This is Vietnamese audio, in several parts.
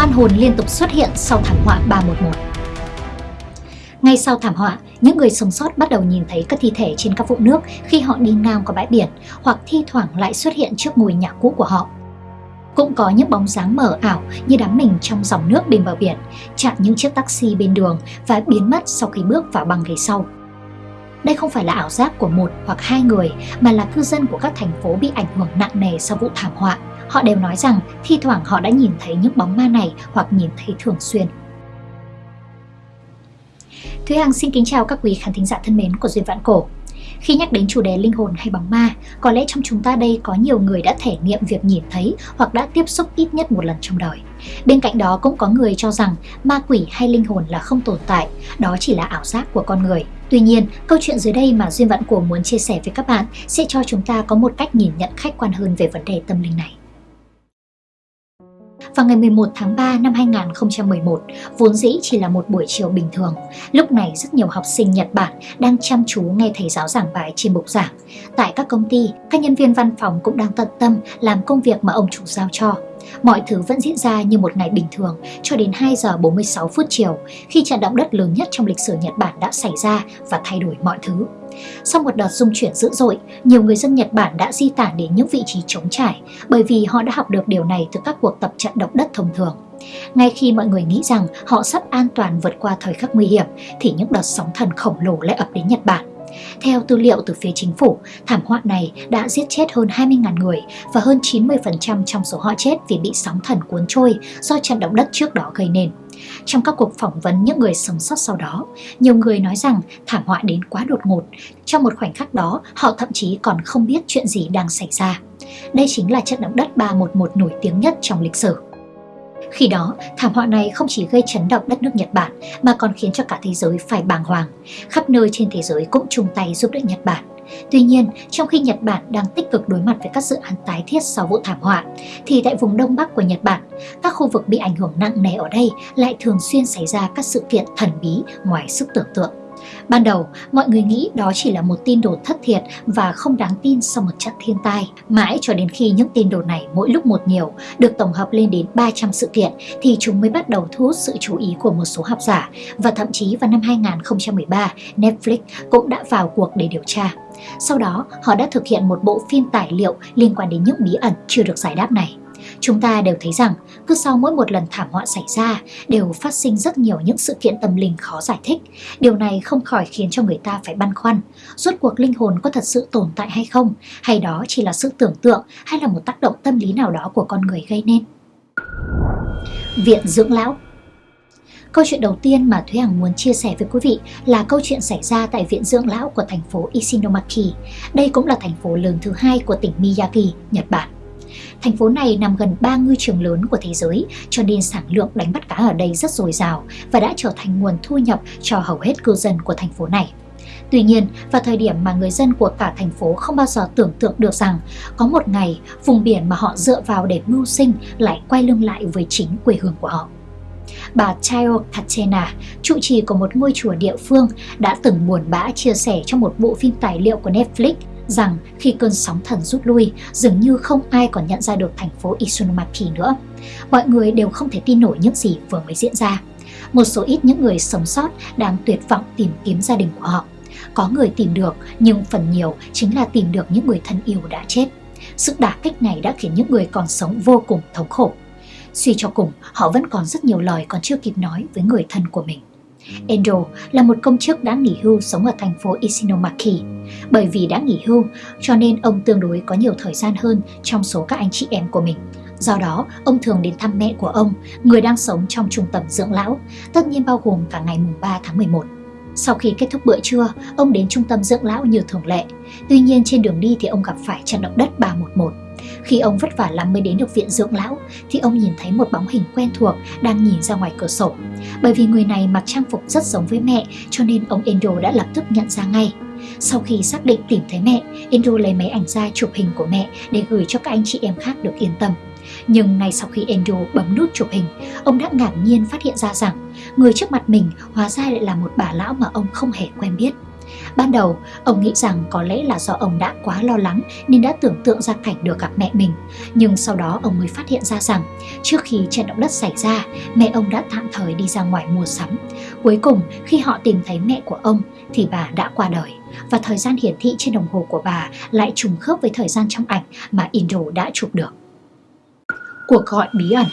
oan hồn liên tục xuất hiện sau thảm họa 311. Ngay sau thảm họa, những người sống sót bắt đầu nhìn thấy các thi thể trên các vũng nước khi họ đi ngang qua bãi biển hoặc thi thoảng lại xuất hiện trước ngôi nhà cũ của họ. Cũng có những bóng dáng mờ ảo như đám mình trong dòng nước bên bờ biển, chặn những chiếc taxi bên đường và biến mất sau khi bước vào băng ghế sau. Đây không phải là ảo giác của một hoặc hai người mà là cư dân của các thành phố bị ảnh hưởng nặng nề sau vụ thảm họa. Họ đều nói rằng thi thoảng họ đã nhìn thấy những bóng ma này hoặc nhìn thấy thường xuyên. Thúy Hằng xin kính chào các quý khán thính giả thân mến của Duyên Vạn Cổ. Khi nhắc đến chủ đề linh hồn hay bóng ma, có lẽ trong chúng ta đây có nhiều người đã thể nghiệm việc nhìn thấy hoặc đã tiếp xúc ít nhất một lần trong đời. Bên cạnh đó cũng có người cho rằng ma quỷ hay linh hồn là không tồn tại, đó chỉ là ảo giác của con người. Tuy nhiên, câu chuyện dưới đây mà Duyên Vạn Cổ muốn chia sẻ với các bạn sẽ cho chúng ta có một cách nhìn nhận khách quan hơn về vấn đề tâm linh này. Vào ngày 11 tháng 3 năm 2011, vốn dĩ chỉ là một buổi chiều bình thường. Lúc này rất nhiều học sinh Nhật Bản đang chăm chú nghe thầy giáo giảng bài trên bục giảng. Tại các công ty, các nhân viên văn phòng cũng đang tận tâm làm công việc mà ông chủ giao cho. Mọi thứ vẫn diễn ra như một ngày bình thường cho đến 2 giờ 46 phút chiều khi trận động đất lớn nhất trong lịch sử Nhật Bản đã xảy ra và thay đổi mọi thứ. Sau một đợt rung chuyển dữ dội, nhiều người dân Nhật Bản đã di tản đến những vị trí trống trải bởi vì họ đã học được điều này từ các cuộc tập trận động đất thông thường. Ngay khi mọi người nghĩ rằng họ sắp an toàn vượt qua thời khắc nguy hiểm thì những đợt sóng thần khổng lồ lại ập đến Nhật Bản. Theo tư liệu từ phía chính phủ, thảm họa này đã giết chết hơn 20.000 người và hơn 90% trong số họ chết vì bị sóng thần cuốn trôi do trận động đất trước đó gây nên. Trong các cuộc phỏng vấn những người sống sót sau đó, nhiều người nói rằng thảm họa đến quá đột ngột. Trong một khoảnh khắc đó, họ thậm chí còn không biết chuyện gì đang xảy ra. Đây chính là trận động đất 311 nổi tiếng nhất trong lịch sử. Khi đó, thảm họa này không chỉ gây chấn động đất nước Nhật Bản mà còn khiến cho cả thế giới phải bàng hoàng. Khắp nơi trên thế giới cũng chung tay giúp đỡ Nhật Bản. Tuy nhiên, trong khi Nhật Bản đang tích cực đối mặt với các dự án tái thiết sau vụ thảm họa, thì tại vùng Đông Bắc của Nhật Bản, các khu vực bị ảnh hưởng nặng nề ở đây lại thường xuyên xảy ra các sự kiện thần bí ngoài sức tưởng tượng. Ban đầu, mọi người nghĩ đó chỉ là một tin đồn thất thiệt và không đáng tin sau một trận thiên tai. Mãi cho đến khi những tin đồn này mỗi lúc một nhiều, được tổng hợp lên đến 300 sự kiện, thì chúng mới bắt đầu thu hút sự chú ý của một số học giả. Và thậm chí vào năm 2013, Netflix cũng đã vào cuộc để điều tra. Sau đó, họ đã thực hiện một bộ phim tài liệu liên quan đến những bí ẩn chưa được giải đáp này. Chúng ta đều thấy rằng cứ sau mỗi một lần thảm họa xảy ra đều phát sinh rất nhiều những sự kiện tâm linh khó giải thích. Điều này không khỏi khiến cho người ta phải băn khoăn. Rốt cuộc linh hồn có thật sự tồn tại hay không? Hay đó chỉ là sự tưởng tượng hay là một tác động tâm lý nào đó của con người gây nên? Viện dưỡng lão Câu chuyện đầu tiên mà Thúy Hằng muốn chia sẻ với quý vị là câu chuyện xảy ra tại Viện Dưỡng Lão của thành phố Ishinomaki. Đây cũng là thành phố lớn thứ hai của tỉnh Miyagi, Nhật Bản. Thành phố này nằm gần ba ngư trường lớn của thế giới, cho nên sản lượng đánh bắt cá ở đây rất dồi dào và đã trở thành nguồn thu nhập cho hầu hết cư dân của thành phố này. Tuy nhiên, vào thời điểm mà người dân của cả thành phố không bao giờ tưởng tượng được rằng có một ngày vùng biển mà họ dựa vào để mưu sinh lại quay lưng lại với chính quê hương của họ. Bà Chayo Katena, trụ trì của một ngôi chùa địa phương, đã từng buồn bã chia sẻ trong một bộ phim tài liệu của Netflix rằng khi cơn sóng thần rút lui, dường như không ai còn nhận ra được thành phố Isunomaki nữa. Mọi người đều không thể tin nổi những gì vừa mới diễn ra. Một số ít những người sống sót đang tuyệt vọng tìm kiếm gia đình của họ. Có người tìm được, nhưng phần nhiều chính là tìm được những người thân yêu đã chết. Sự đả kích này đã khiến những người còn sống vô cùng thống khổ. Suy cho cùng, họ vẫn còn rất nhiều lời còn chưa kịp nói với người thân của mình. Endo là một công chức đã nghỉ hưu sống ở thành phố Isinomaki. Bởi vì đã nghỉ hưu, cho nên ông tương đối có nhiều thời gian hơn trong số các anh chị em của mình. Do đó, ông thường đến thăm mẹ của ông, người đang sống trong trung tâm dưỡng lão, tất nhiên bao gồm cả ngày mùng 3 tháng 11. Sau khi kết thúc bữa trưa, ông đến trung tâm dưỡng lão như thường lệ. Tuy nhiên trên đường đi thì ông gặp phải trận động đất 311. Khi ông vất vả lắm mới đến được viện dưỡng lão thì ông nhìn thấy một bóng hình quen thuộc đang nhìn ra ngoài cửa sổ. Bởi vì người này mặc trang phục rất giống với mẹ cho nên ông Endo đã lập tức nhận ra ngay. Sau khi xác định tìm thấy mẹ, Endo lấy máy ảnh ra chụp hình của mẹ để gửi cho các anh chị em khác được yên tâm. Nhưng ngay sau khi Endo bấm nút chụp hình, ông đã ngạc nhiên phát hiện ra rằng người trước mặt mình hóa ra lại là một bà lão mà ông không hề quen biết. Ban đầu, ông nghĩ rằng có lẽ là do ông đã quá lo lắng nên đã tưởng tượng ra cảnh được gặp mẹ mình. Nhưng sau đó ông mới phát hiện ra rằng trước khi trận động đất xảy ra, mẹ ông đã tạm thời đi ra ngoài mua sắm. Cuối cùng, khi họ tìm thấy mẹ của ông thì bà đã qua đời và thời gian hiển thị trên đồng hồ của bà lại trùng khớp với thời gian trong ảnh mà Indo đã chụp được. Cuộc gọi bí ẩn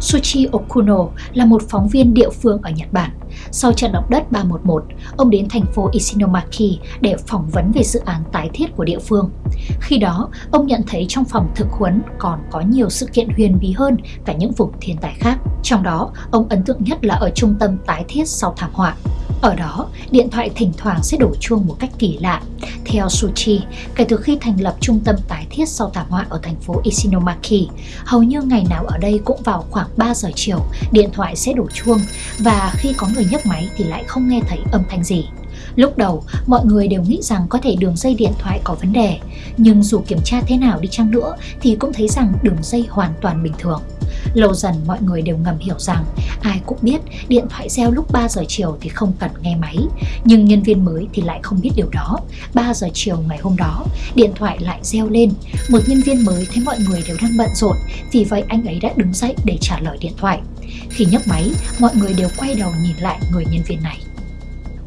Sushi Okuno là một phóng viên địa phương ở Nhật Bản. Sau trận động đất 311, ông đến thành phố Isinomaki để phỏng vấn về dự án tái thiết của địa phương. Khi đó, ông nhận thấy trong phòng thực huấn còn có nhiều sự kiện huyền bí hơn cả những vùng thiên tai khác. Trong đó, ông ấn tượng nhất là ở trung tâm tái thiết sau thảm họa. Ở đó, điện thoại thỉnh thoảng sẽ đổ chuông một cách kỳ lạ. Theo Suchi, kể từ khi thành lập trung tâm tái thiết sau thảm họa ở thành phố Ishinomaki, hầu như ngày nào ở đây cũng vào khoảng 3 giờ chiều, điện thoại sẽ đổ chuông và khi có người nhấc máy thì lại không nghe thấy âm thanh gì. Lúc đầu, mọi người đều nghĩ rằng có thể đường dây điện thoại có vấn đề, nhưng dù kiểm tra thế nào đi chăng nữa thì cũng thấy rằng đường dây hoàn toàn bình thường. Lâu dần mọi người đều ngầm hiểu rằng ai cũng biết điện thoại reo lúc 3 giờ chiều thì không cần nghe máy, nhưng nhân viên mới thì lại không biết điều đó. 3 giờ chiều ngày hôm đó, điện thoại lại reo lên. Một nhân viên mới thấy mọi người đều đang bận rộn, vì vậy anh ấy đã đứng dậy để trả lời điện thoại. Khi nhấc máy, mọi người đều quay đầu nhìn lại người nhân viên này.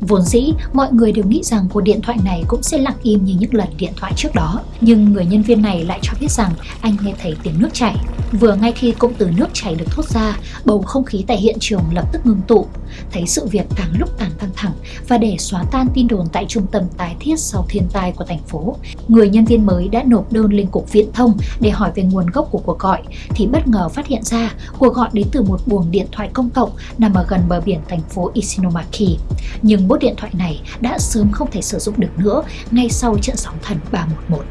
Vốn dĩ, mọi người đều nghĩ rằng cuộc điện thoại này cũng sẽ lặng im như những lần điện thoại trước đó. Nhưng người nhân viên này lại cho biết rằng anh nghe thấy tiếng nước chảy. Vừa ngay khi cụm từ nước chảy được thốt ra, bầu không khí tại hiện trường lập tức ngưng tụ. Thấy sự việc càng lúc càng căng thẳng và để xóa tan tin đồn tại trung tâm tái thiết sau thiên tai của thành phố, người nhân viên mới đã nộp đơn lên cục viễn thông để hỏi về nguồn gốc của cuộc gọi thì bất ngờ phát hiện ra cuộc gọi đến từ một buồng điện thoại công cộng nằm ở gần bờ biển thành phố Isinomaki. Nhưng bốt điện thoại này đã sớm không thể sử dụng được nữa ngay sau trận sóng thần 311.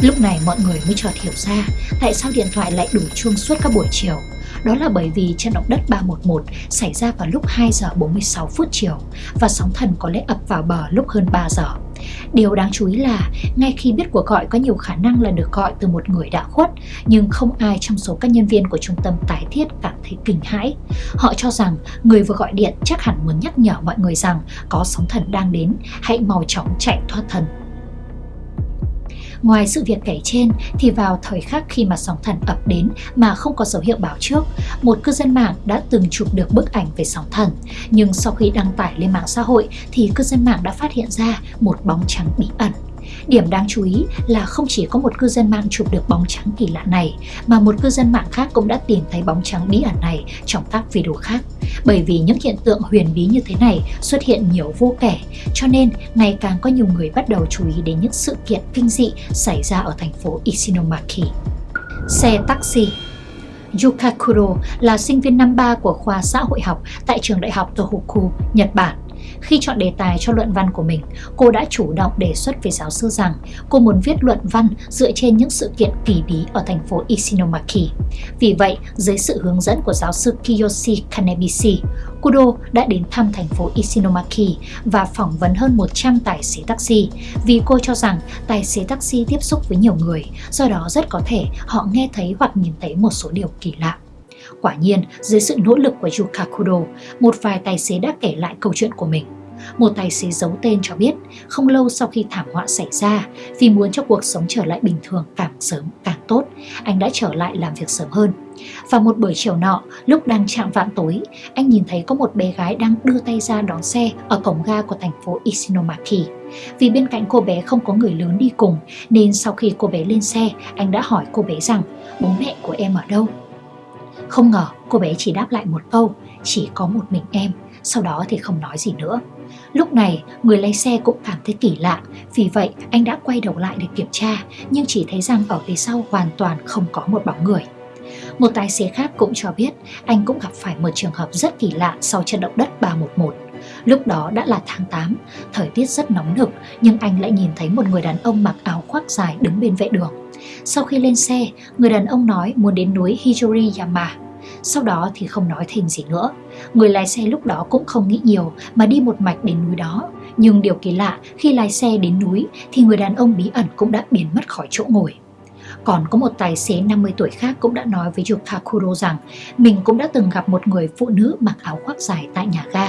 Lúc này mọi người mới chợt hiểu ra tại sao điện thoại lại đủ chuông suốt các buổi chiều. Đó là bởi vì trận động đất 311 xảy ra vào lúc 2 giờ 46 phút chiều và sóng thần có lẽ ập vào bờ lúc hơn 3 giờ. Điều đáng chú ý là ngay khi biết cuộc gọi có nhiều khả năng là được gọi từ một người đã khuất nhưng không ai trong số các nhân viên của trung tâm tái thiết cảm thấy kinh hãi. Họ cho rằng người vừa gọi điện chắc hẳn muốn nhắc nhở mọi người rằng có sóng thần đang đến, hãy mau chóng chạy thoát thân. Ngoài sự việc kể trên thì vào thời khắc khi mà sóng thần ập đến mà không có dấu hiệu báo trước, một cư dân mạng đã từng chụp được bức ảnh về sóng thần. Nhưng sau khi đăng tải lên mạng xã hội thì cư dân mạng đã phát hiện ra một bóng trắng bí ẩn. Điểm đáng chú ý là không chỉ có một cư dân mạng chụp được bóng trắng kỳ lạ này, mà một cư dân mạng khác cũng đã tìm thấy bóng trắng bí ẩn này trong các video khác. Bởi vì những hiện tượng huyền bí như thế này xuất hiện nhiều vô kể, cho nên ngày càng có nhiều người bắt đầu chú ý đến những sự kiện kinh dị xảy ra ở thành phố Ishinomaki. Xe taxi Yukakuro là sinh viên năm 3 của khoa xã hội học tại trường đại học Tohoku, Nhật Bản. Khi chọn đề tài cho luận văn của mình, cô đã chủ động đề xuất với giáo sư rằng cô muốn viết luận văn dựa trên những sự kiện kỳ bí ở thành phố Ishinomaki. Vì vậy, dưới sự hướng dẫn của giáo sư Kiyoshi Kanebishi, Kudo đã đến thăm thành phố Ishinomaki và phỏng vấn hơn 100 tài xế taxi vì cô cho rằng tài xế taxi tiếp xúc với nhiều người, do đó rất có thể họ nghe thấy hoặc nhìn thấy một số điều kỳ lạ. Quả nhiên, dưới sự nỗ lực của Yuka Kudo, một vài tài xế đã kể lại câu chuyện của mình. Một tài xế giấu tên cho biết, không lâu sau khi thảm họa xảy ra, vì muốn cho cuộc sống trở lại bình thường càng sớm càng tốt, anh đã trở lại làm việc sớm hơn. Và một buổi chiều nọ, lúc đang chạm vạn tối, anh nhìn thấy có một bé gái đang đưa tay ra đón xe ở cổng ga của thành phố Isinomaki. Vì bên cạnh cô bé không có người lớn đi cùng, nên sau khi cô bé lên xe, anh đã hỏi cô bé rằng bố mẹ của em ở đâu. Không ngờ cô bé chỉ đáp lại một câu, chỉ có một mình em, sau đó thì không nói gì nữa. Lúc này, người lái xe cũng cảm thấy kỳ lạ, vì vậy anh đã quay đầu lại để kiểm tra, nhưng chỉ thấy rằng ở phía sau hoàn toàn không có một bóng người. Một tài xế khác cũng cho biết anh cũng gặp phải một trường hợp rất kỳ lạ sau trận động đất 311. Lúc đó đã là tháng 8, thời tiết rất nóng nực nhưng anh lại nhìn thấy một người đàn ông mặc áo khoác dài đứng bên vệ đường. Sau khi lên xe, người đàn ông nói muốn đến núi Hijoriyama. Sau đó thì không nói thêm gì nữa. Người lái xe lúc đó cũng không nghĩ nhiều mà đi một mạch đến núi đó. Nhưng điều kỳ lạ, khi lái xe đến núi thì người đàn ông bí ẩn cũng đã biến mất khỏi chỗ ngồi. Còn có một tài xế 50 tuổi khác cũng đã nói với Yukakuro rằng mình cũng đã từng gặp một người phụ nữ mặc áo khoác dài tại nhà ga.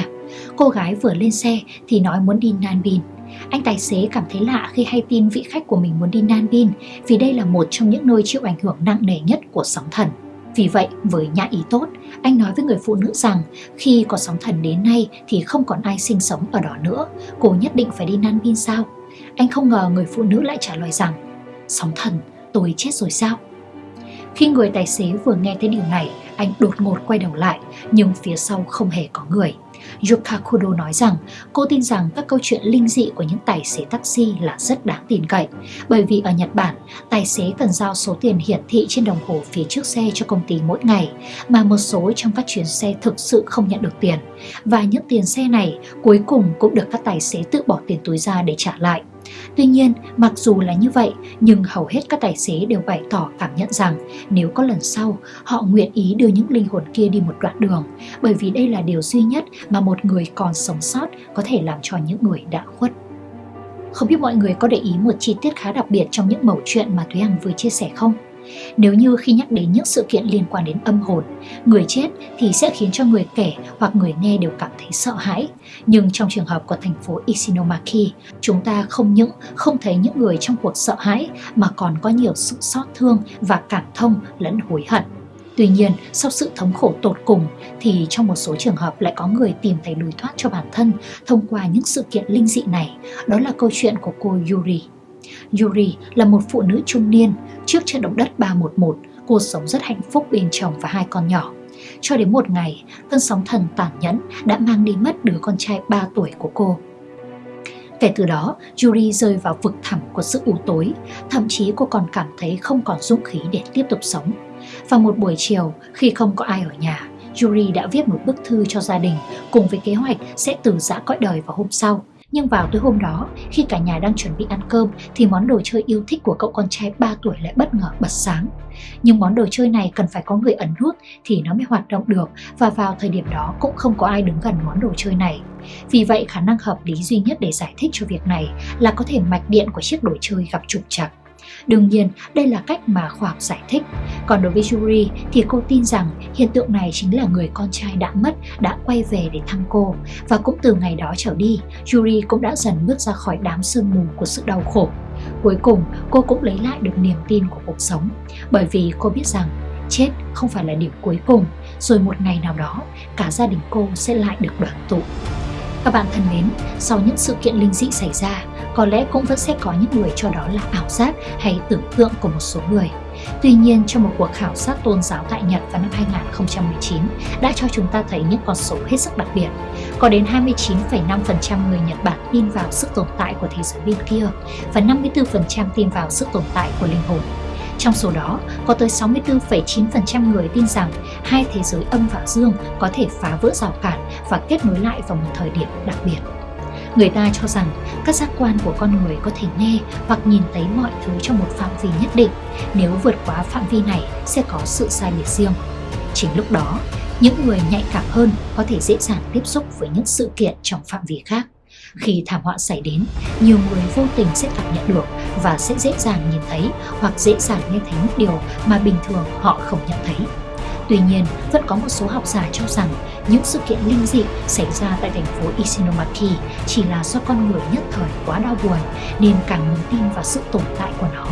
Cô gái vừa lên xe thì nói muốn đi Nanbin. Anh tài xế cảm thấy lạ khi hay tin vị khách của mình muốn đi Nan Bin vì đây là một trong những nơi chịu ảnh hưởng nặng nề nhất của sóng thần. Vì vậy, với nhã ý tốt, anh nói với người phụ nữ rằng khi có sóng thần đến nay thì không còn ai sinh sống ở đó nữa, cô nhất định phải đi Nan Bin sao? Anh không ngờ người phụ nữ lại trả lời rằng Sóng thần, tôi chết rồi sao? Khi người tài xế vừa nghe thấy điều này, anh đột ngột quay đầu lại, nhưng phía sau không hề có người. Yuka Kudo nói rằng cô tin rằng các câu chuyện linh dị của những tài xế taxi là rất đáng tin cậy bởi vì ở Nhật Bản, tài xế cần giao số tiền hiển thị trên đồng hồ phía trước xe cho công ty mỗi ngày mà một số trong các chuyến xe thực sự không nhận được tiền và những tiền xe này cuối cùng cũng được các tài xế tự bỏ tiền túi ra để trả lại. Tuy nhiên, mặc dù là như vậy, nhưng hầu hết các tài xế đều bày tỏ cảm nhận rằng nếu có lần sau, họ nguyện ý đưa những linh hồn kia đi một đoạn đường, bởi vì đây là điều duy nhất mà một người còn sống sót có thể làm cho những người đã khuất. Không biết mọi người có để ý một chi tiết khá đặc biệt trong những mẩu chuyện mà Thúy Hằng vừa chia sẻ không? Nếu như khi nhắc đến những sự kiện liên quan đến âm hồn, người chết thì sẽ khiến cho người kể hoặc người nghe đều cảm thấy sợ hãi. Nhưng trong trường hợp của thành phố Isinomaki, chúng ta không những không thấy những người trong cuộc sợ hãi mà còn có nhiều sự xót thương và cảm thông lẫn hối hận. Tuy nhiên, sau sự thống khổ tột cùng thì trong một số trường hợp lại có người tìm thấy lối thoát cho bản thân thông qua những sự kiện linh dị này. Đó là câu chuyện của cô Yuri. Yuri là một phụ nữ trung niên. Trước trận động đất 311, cô sống rất hạnh phúc bên chồng và hai con nhỏ. Cho đến một ngày, cơn sóng thần tàn nhẫn đã mang đi mất đứa con trai 3 tuổi của cô. Kể từ đó, Yuri rơi vào vực thẳm của sự u tối, thậm chí cô còn cảm thấy không còn dũng khí để tiếp tục sống. Vào một buổi chiều, khi không có ai ở nhà, Yuri đã viết một bức thư cho gia đình cùng với kế hoạch sẽ từ giã cõi đời vào hôm sau. Nhưng vào tối hôm đó, khi cả nhà đang chuẩn bị ăn cơm thì món đồ chơi yêu thích của cậu con trai 3 tuổi lại bất ngờ bật sáng. Nhưng món đồ chơi này cần phải có người ấn nút thì nó mới hoạt động được và vào thời điểm đó cũng không có ai đứng gần món đồ chơi này. Vì vậy khả năng hợp lý duy nhất để giải thích cho việc này là có thể mạch điện của chiếc đồ chơi gặp trục trặc. Đương nhiên, đây là cách mà khoa học giải thích. Còn đối với Yuri thì cô tin rằng hiện tượng này chính là người con trai đã mất đã quay về để thăm cô. Và cũng từ ngày đó trở đi, Yuri cũng đã dần bước ra khỏi đám sương mù của sự đau khổ. Cuối cùng, cô cũng lấy lại được niềm tin của cuộc sống. Bởi vì cô biết rằng chết không phải là điểm cuối cùng, rồi một ngày nào đó cả gia đình cô sẽ lại được đoàn tụ. Các bạn thân mến, sau những sự kiện linh dị xảy ra, có lẽ cũng vẫn sẽ có những người cho đó là ảo giác hay tưởng tượng của một số người. Tuy nhiên, trong một cuộc khảo sát tôn giáo tại Nhật vào năm 2019 đã cho chúng ta thấy những con số hết sức đặc biệt. Có đến 29,5% người Nhật Bản tin vào sức tồn tại của thế giới bên kia và 54% tin vào sức tồn tại của linh hồn. Trong số đó, có tới 64,9% người tin rằng hai thế giới âm và dương có thể phá vỡ rào cản và kết nối lại vào một thời điểm đặc biệt. Người ta cho rằng các giác quan của con người có thể nghe hoặc nhìn thấy mọi thứ trong một phạm vi nhất định. Nếu vượt quá phạm vi này sẽ có sự sai biệt riêng. Chính lúc đó, những người nhạy cảm hơn có thể dễ dàng tiếp xúc với những sự kiện trong phạm vi khác. Khi thảm họa xảy đến, nhiều người vô tình sẽ cảm nhận được và sẽ dễ dàng nhìn thấy hoặc dễ dàng nghe thấy những điều mà bình thường họ không nhận thấy. Tuy nhiên, vẫn có một số học giả cho rằng những sự kiện linh dị xảy ra tại thành phố Isinomaki chỉ là do con người nhất thời quá đau buồn nên càng muốn tin vào sự tồn tại của nó.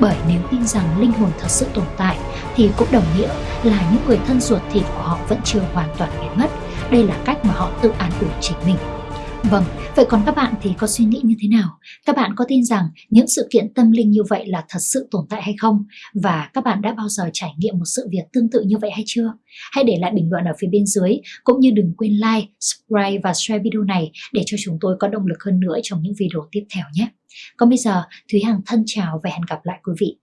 Bởi nếu tin rằng linh hồn thật sự tồn tại thì cũng đồng nghĩa là những người thân ruột thịt của họ vẫn chưa hoàn toàn biến mất. Đây là cách mà họ tự an ủi chính mình. Vâng, vậy còn các bạn thì có suy nghĩ như thế nào? Các bạn có tin rằng những sự kiện tâm linh như vậy là thật sự tồn tại hay không? Và các bạn đã bao giờ trải nghiệm một sự việc tương tự như vậy hay chưa? Hãy để lại bình luận ở phía bên dưới, cũng như đừng quên like, subscribe và share video này để cho chúng tôi có động lực hơn nữa trong những video tiếp theo nhé. Còn bây giờ, Thúy Hằng thân chào và hẹn gặp lại quý vị